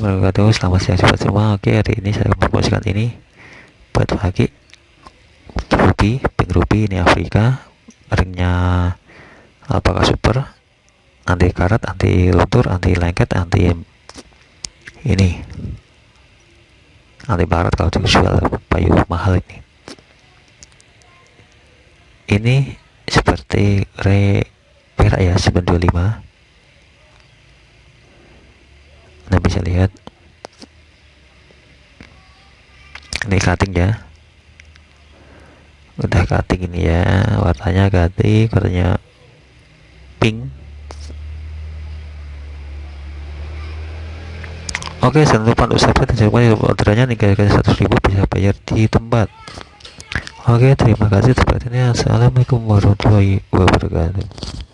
wabarakatuh Selamat siang sobat semua Oke hari ini saya mempromosikan ini Buat pagi Ruby Pink Ruby ini Afrika. Ringnya Alpaka Super? Anti karat, anti luntur, anti lengket, anti Ini. Anti barat kalau dijual payu mahal ini. Ini Seperti re perak ya 925 bisa lihat. Ini cutting ya. Udah cutting ini ya. Warnanya ganti warnanya pink. Oke, jangan lupa untuk subscribe dan jangan lupa orderannya nih kali satu ribu bisa bayar di tempat. Oke, terima kasih ini Assalamualaikum warahmatullahi wabarakatuh.